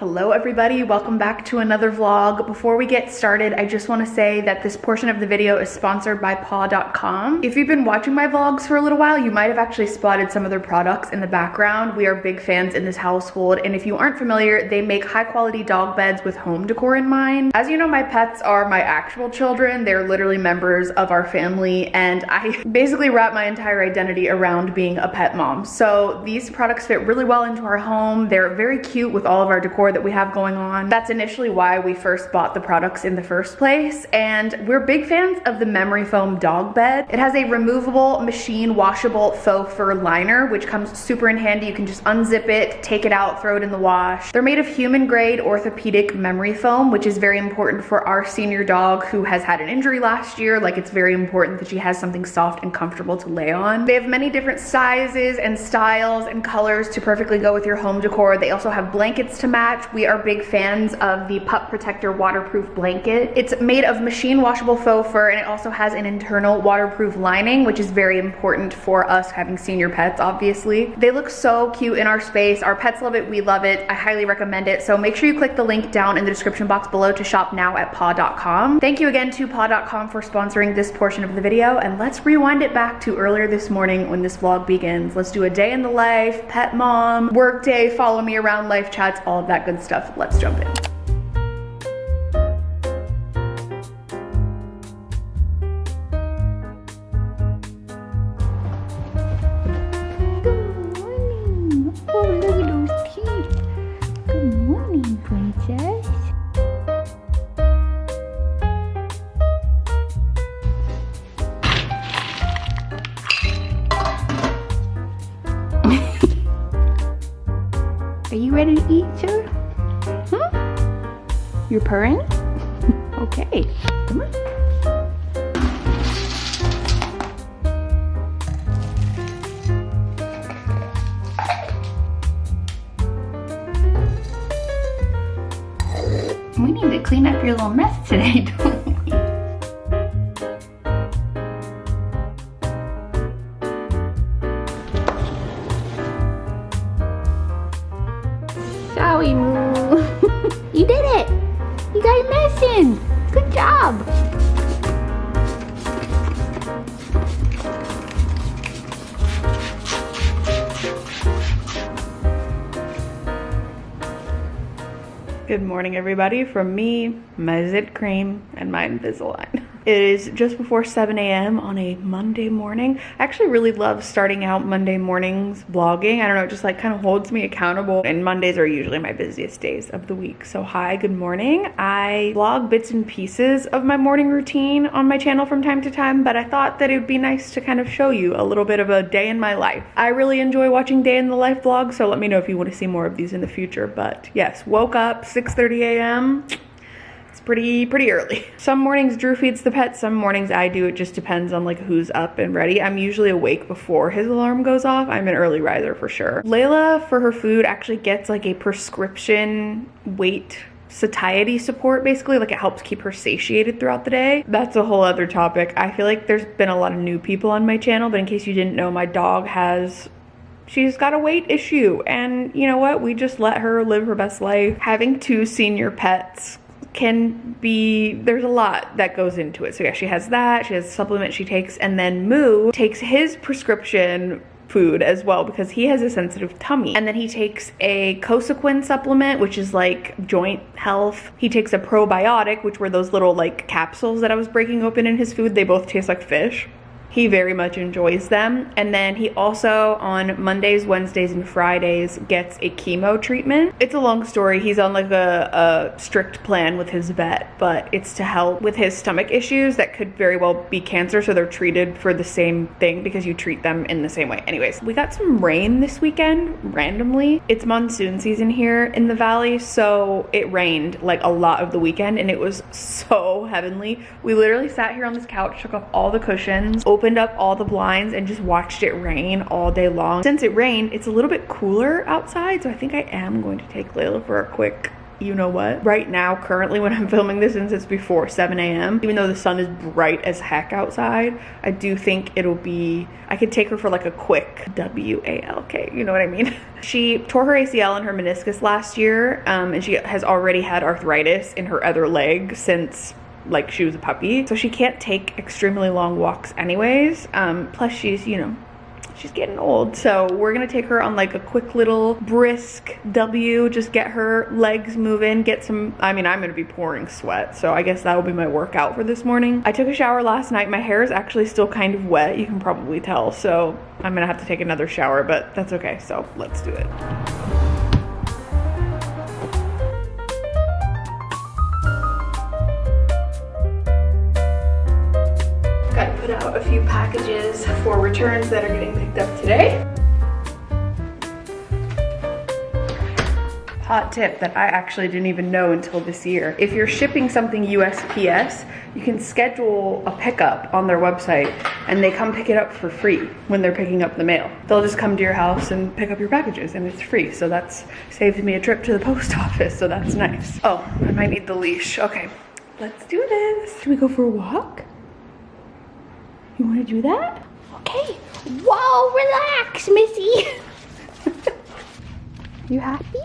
Hello everybody, welcome back to another vlog. Before we get started, I just wanna say that this portion of the video is sponsored by paw.com. If you've been watching my vlogs for a little while, you might have actually spotted some of their products in the background. We are big fans in this household, and if you aren't familiar, they make high quality dog beds with home decor in mind. As you know, my pets are my actual children. They're literally members of our family, and I basically wrap my entire identity around being a pet mom. So these products fit really well into our home. They're very cute with all of our decor that we have going on. That's initially why we first bought the products in the first place. And we're big fans of the memory foam dog bed. It has a removable machine washable faux fur liner, which comes super in handy. You can just unzip it, take it out, throw it in the wash. They're made of human grade orthopedic memory foam, which is very important for our senior dog who has had an injury last year. Like it's very important that she has something soft and comfortable to lay on. They have many different sizes and styles and colors to perfectly go with your home decor. They also have blankets to match we are big fans of the Pup Protector waterproof blanket. It's made of machine washable faux fur and it also has an internal waterproof lining, which is very important for us having senior pets, obviously. They look so cute in our space. Our pets love it, we love it. I highly recommend it. So make sure you click the link down in the description box below to shop now at paw.com. Thank you again to paw.com for sponsoring this portion of the video and let's rewind it back to earlier this morning when this vlog begins. Let's do a day in the life, pet mom, work day, follow me around, life chats, all of that good good stuff. Let's jump in. Purring? okay, come on. We need to clean up your little mess today, Good morning everybody from me, my Zit Cream, and my Invisalign. It is just before 7 a.m. on a Monday morning. I actually really love starting out Monday mornings vlogging. I don't know, it just like kind of holds me accountable. And Mondays are usually my busiest days of the week. So hi, good morning. I vlog bits and pieces of my morning routine on my channel from time to time, but I thought that it would be nice to kind of show you a little bit of a day in my life. I really enjoy watching day in the life vlogs, so let me know if you want to see more of these in the future. But yes, woke up 6.30 a.m pretty pretty early. Some mornings Drew feeds the pet, some mornings I do. It just depends on like who's up and ready. I'm usually awake before his alarm goes off. I'm an early riser for sure. Layla for her food actually gets like a prescription weight satiety support basically like it helps keep her satiated throughout the day that's a whole other topic i feel like there's been a lot of new people on my channel but in case you didn't know my dog has she's got a weight issue and you know what we just let her live her best life having two senior pets can be, there's a lot that goes into it. So yeah, she has that, she has a supplement she takes, and then Moo takes his prescription food as well because he has a sensitive tummy. And then he takes a Cosequin supplement, which is like joint health. He takes a probiotic, which were those little like capsules that I was breaking open in his food. They both taste like fish. He very much enjoys them. And then he also on Mondays, Wednesdays, and Fridays gets a chemo treatment. It's a long story. He's on like a, a strict plan with his vet, but it's to help with his stomach issues that could very well be cancer. So they're treated for the same thing because you treat them in the same way. Anyways, we got some rain this weekend randomly. It's monsoon season here in the valley. So it rained like a lot of the weekend and it was so heavenly. We literally sat here on this couch, took off all the cushions, opened up all the blinds and just watched it rain all day long. Since it rained, it's a little bit cooler outside, so I think I am going to take Layla for a quick you know what? Right now, currently when I'm filming this, since it's before 7 a.m., even though the sun is bright as heck outside, I do think it'll be, I could take her for like a quick W-A-L-K, you know what I mean? she tore her ACL and her meniscus last year, um, and she has already had arthritis in her other leg since like she was a puppy. So she can't take extremely long walks anyways. Um, plus she's, you know, she's getting old. So we're gonna take her on like a quick little brisk W, just get her legs moving, get some, I mean, I'm gonna be pouring sweat. So I guess that'll be my workout for this morning. I took a shower last night. My hair is actually still kind of wet. You can probably tell. So I'm gonna have to take another shower, but that's okay. So let's do it. Packages for returns that are getting picked up today. Hot tip that I actually didn't even know until this year. If you're shipping something USPS, you can schedule a pickup on their website and they come pick it up for free when they're picking up the mail. They'll just come to your house and pick up your packages and it's free. So that's saved me a trip to the post office, so that's nice. Oh, I might need the leash. Okay, let's do this. Can we go for a walk? You wanna do that? Okay. Whoa, relax, Missy. you happy?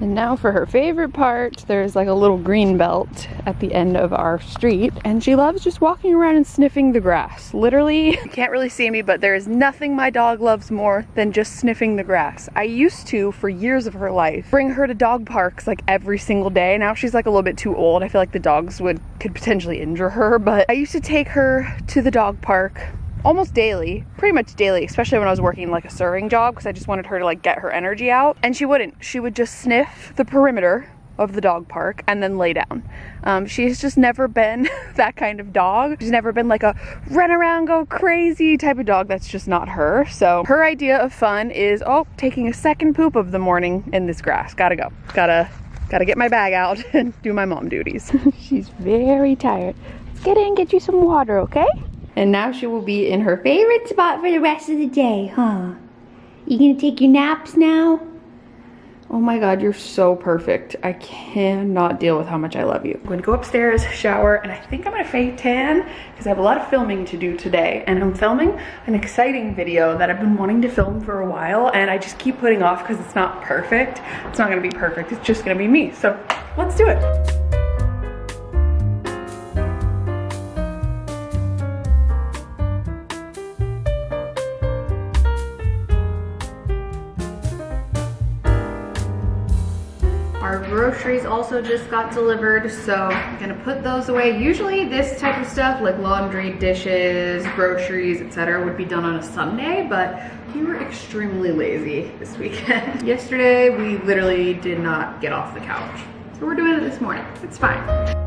And now for her favorite part, there's like a little green belt at the end of our street. And she loves just walking around and sniffing the grass. Literally, can't really see me, but there is nothing my dog loves more than just sniffing the grass. I used to, for years of her life, bring her to dog parks like every single day. Now she's like a little bit too old. I feel like the dogs would could potentially injure her, but I used to take her to the dog park almost daily, pretty much daily, especially when I was working like a serving job because I just wanted her to like get her energy out. And she wouldn't. She would just sniff the perimeter of the dog park and then lay down. Um, she's just never been that kind of dog. She's never been like a run around, go crazy type of dog. That's just not her. So her idea of fun is, oh, taking a second poop of the morning in this grass. Gotta go. Gotta, gotta get my bag out and do my mom duties. she's very tired. Let's get in, get you some water, okay? And now she will be in her favorite spot for the rest of the day, huh? You gonna take your naps now? Oh my god, you're so perfect. I cannot deal with how much I love you. I'm gonna go upstairs, shower, and I think I'm gonna fake tan because I have a lot of filming to do today. And I'm filming an exciting video that I've been wanting to film for a while and I just keep putting off because it's not perfect. It's not gonna be perfect, it's just gonna be me. So let's do it. Groceries also just got delivered, so I'm gonna put those away. Usually this type of stuff, like laundry, dishes, groceries, etc., would be done on a Sunday, but we were extremely lazy this weekend. Yesterday, we literally did not get off the couch. So we're doing it this morning. It's fine.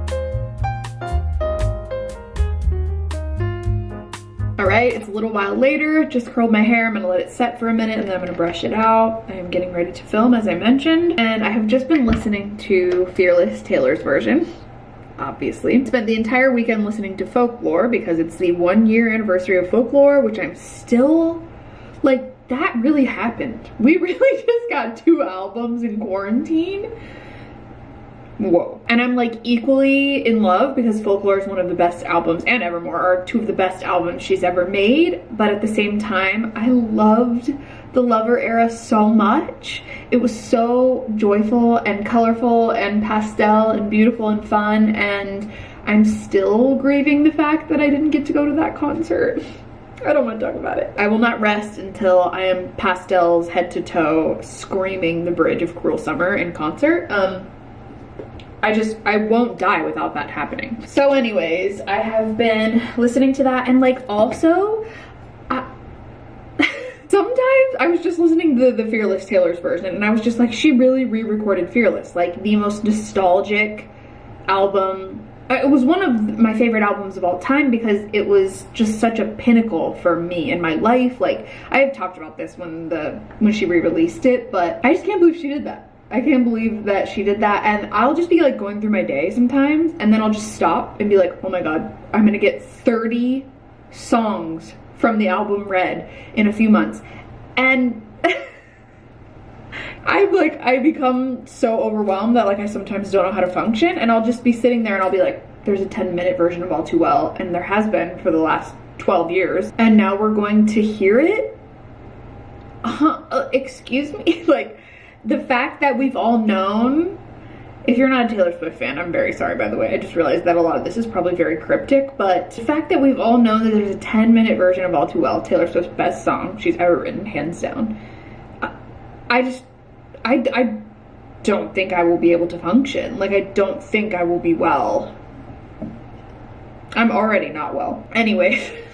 All right, it's a little while later, just curled my hair. I'm gonna let it set for a minute and then I'm gonna brush it out. I am getting ready to film as I mentioned. And I have just been listening to Fearless Taylor's version obviously. Spent the entire weekend listening to Folklore because it's the one year anniversary of Folklore, which I'm still, like, that really happened. We really just got two albums in quarantine whoa. And I'm like equally in love because Folklore is one of the best albums and Evermore are two of the best albums she's ever made. But at the same time, I loved the Lover era so much. It was so joyful and colorful and pastel and beautiful and fun and I'm still grieving the fact that I didn't get to go to that concert. I don't want to talk about it. I will not rest until I am pastels head to toe screaming the bridge of Cruel Summer in concert. Um, I just, I won't die without that happening. So anyways, I have been listening to that and like also, I, sometimes I was just listening to the, the Fearless Taylor's version and I was just like, she really re-recorded Fearless, like the most nostalgic album. Uh, it was one of my favorite albums of all time because it was just such a pinnacle for me in my life. Like i have talked about this when the when she re-released it but i just can't believe she did that I can't believe that she did that. And I'll just be like going through my day sometimes and then I'll just stop and be like, oh my God, I'm gonna get 30 songs from the album Red in a few months. And I'm like I become so overwhelmed that like I sometimes don't know how to function and I'll just be sitting there and I'll be like there's a 10 minute version of All Too Well and there has been for the last 12 years and now we're going to hear it uh, uh, excuse me like the fact that we've all known if you're not a Taylor Swift fan, I'm very sorry by the way. I just realized that a lot of this is probably very cryptic, but the fact that we've all known that there's a 10 minute version of All Too Well, Taylor Swift's best song she's ever written, hands down. I, just, I, I don't think I will be able to function. Like, I don't think I will be well. I'm already not well. Anyway.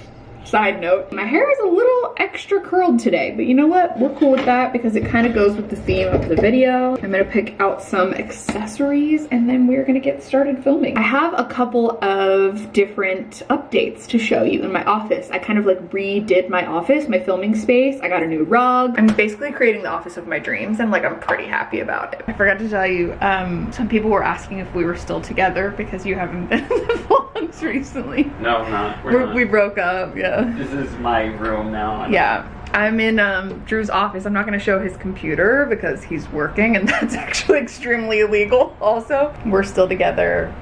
Side note, my hair is a little extra curled today, but you know what? We're cool with that because it kind of goes with the theme of the video. I'm gonna pick out some accessories and then we're gonna get started filming. I have a couple of different updates to show you in my office. I kind of like redid my office, my filming space. I got a new rug. I'm basically creating the office of my dreams and like I'm pretty happy about it. I forgot to tell you, um, some people were asking if we were still together because you haven't been in the recently. No, not. We're, not. We broke up, yeah. This is my room now. Yeah. I'm in um, Drew's office. I'm not going to show his computer because he's working and that's actually extremely illegal also. We're still together.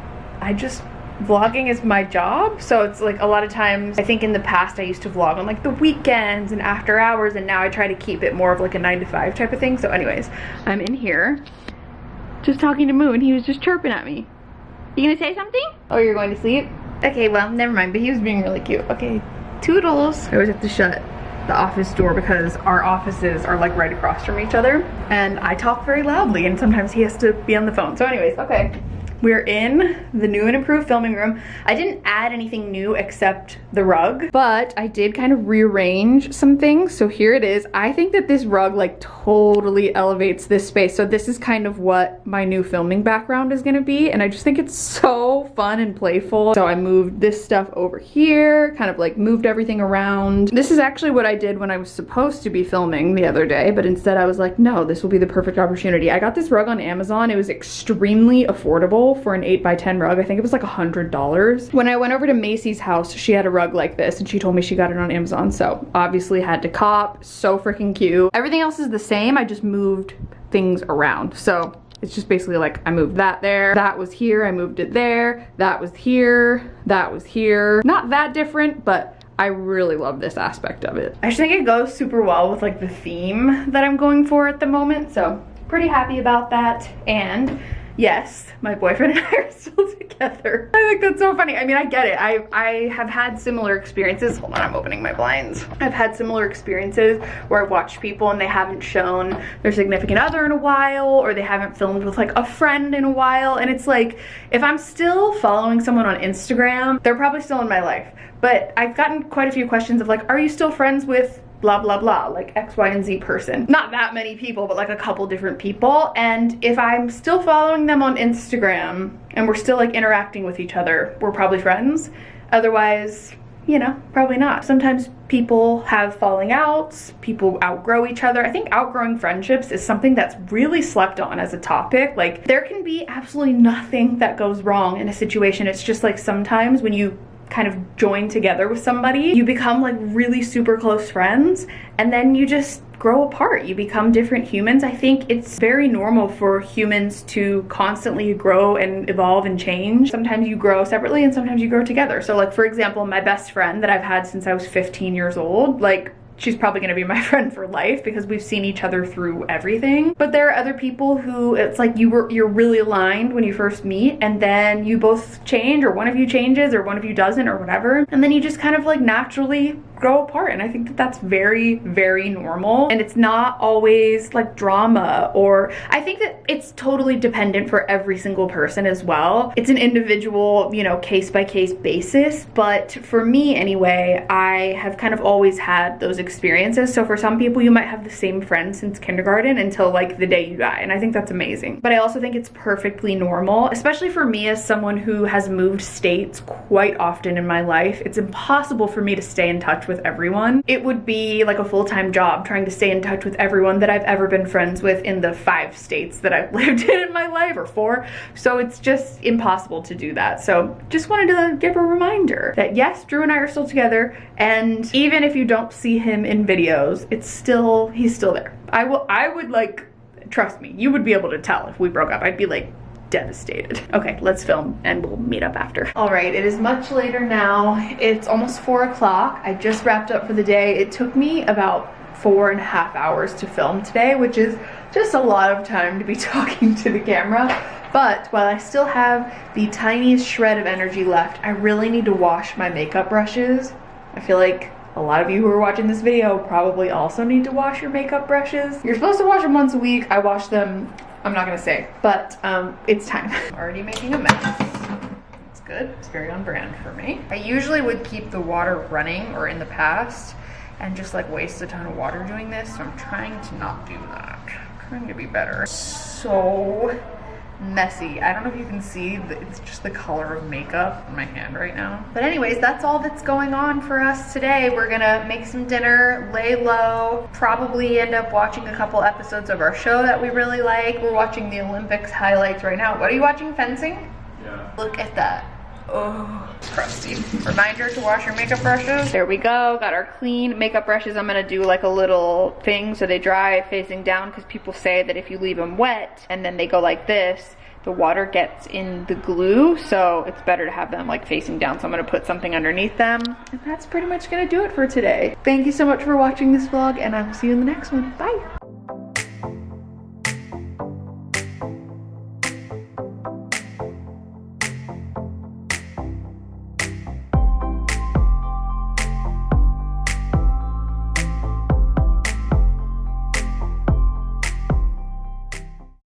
I just, vlogging is my job. So it's like a lot of times, I think in the past I used to vlog on like the weekends and after hours and now I try to keep it more of like a nine to five type of thing. So anyways, I'm in here just talking to Moo and he was just chirping at me. You gonna say something? Oh, you're going to sleep? Okay, well, never mind, but he was being really cute. Okay, Toodles. I always have to shut the office door because our offices are like right across from each other and I talk very loudly and sometimes he has to be on the phone. So anyways, okay. We're in the new and improved filming room. I didn't add anything new except the rug, but I did kind of rearrange some things. So here it is. I think that this rug like totally elevates this space. So this is kind of what my new filming background is gonna be. And I just think it's so fun and playful. So I moved this stuff over here, kind of like moved everything around. This is actually what I did when I was supposed to be filming the other day, but instead I was like, no, this will be the perfect opportunity. I got this rug on Amazon. It was extremely affordable for an 8 by 10 rug. I think it was like a $100. When I went over to Macy's house, she had a rug like this and she told me she got it on Amazon. So obviously had to cop. So freaking cute. Everything else is the same. I just moved things around. So it's just basically like I moved that there, that was here, I moved it there, that was here, that was here. Not that different, but I really love this aspect of it. I just think it goes super well with like the theme that I'm going for at the moment. So pretty happy about that. And yes, my boyfriend and I are still together. I think that's so funny. I mean, I get it. I, I have had similar experiences. Hold on, I'm opening my blinds. I've had similar experiences where I've watched people and they haven't shown their significant other in a while or they haven't filmed with like a friend in a while. And it's like, if I'm still following someone on Instagram, they're probably still in my life. But I've gotten quite a few questions of like, are you still friends with blah blah blah like x y and z person. Not that many people but like a couple different people. And if i'm still following them on instagram and we're still like interacting with each other we're probably friends. Otherwise you know probably not. Sometimes people have falling outs people outgrow each other. I think outgrowing friendships is something that's really slept on as a topic. Like there can be absolutely nothing that goes wrong in a situation. It's just like sometimes when you kind of join together with somebody, you become like really super close friends and then you just grow apart. You become different humans. I think it's very normal for humans to constantly grow and evolve and change. Sometimes you grow separately and sometimes you grow together. So like for example, my best friend that I've had since I was 15 years old, like she's probably gonna be my friend for life because we've seen each other through everything. But there are other people who it's like you were you're really aligned when you first meet and then you both change or one of you changes or one of you doesn't or whatever. And then you just kind of like naturally grow apart and I think that that's very very normal. And it's not always like drama or I think that it's totally dependent for every single person as well. It's an individual you know case by case basis but for me anyway I have kind of always had those experiences. So for some people you might have the same friend since kindergarten until like the day you die and I think that's amazing. But I also think it's perfectly normal especially for me as someone who has moved states quite often in my life. It's impossible for me to stay in touch with everyone. It would be like a full-time job trying to stay in touch with everyone that I've ever been friends with in the five states that I've lived in in my life or four. So it's just impossible to do that. So just wanted to give a reminder that yes, Drew and I are still together and even if you don't see him in videos, it's still, he's still there. I will, I would like trust me, you would be able to tell if we broke up. I'd be like devastated. Okay, let's film and we'll meet up after. All right, it is much later now. It's almost four o'clock. I just wrapped up for the day. It took me about four and a half hours to film today, which is just a lot of time to be talking to the camera. But while I still have the tiniest shred of energy left, I really need to wash my makeup brushes. I feel like a lot of you who are watching this video probably also need to wash your makeup brushes. You're supposed to wash them once a week. I wash them, I'm not gonna say, but um, it's time. Already making a mess. It's good, it's very on brand for me. I usually would keep the water running or in the past and just like waste a ton of water doing this. So I'm trying to not do that. I'm trying to be better. So messy. I don't know if you can see, it's just the color of makeup on my hand right now. But anyways, that's all that's going on for us today. We're gonna make some dinner, lay low, probably end up watching a couple episodes of our show that we really like. We're watching the Olympics highlights right now. What are you watching, fencing? Yeah. Look at that. Oh, crusty. Reminder to wash your makeup brushes. There we go, got our clean makeup brushes. I'm gonna do like a little thing so they dry facing down because people say that if you leave them wet and then they go like this, the water gets in the glue, so it's better to have them like facing down. So I'm gonna put something underneath them. And that's pretty much gonna do it for today. Thank you so much for watching this vlog and I will see you in the next one. Bye.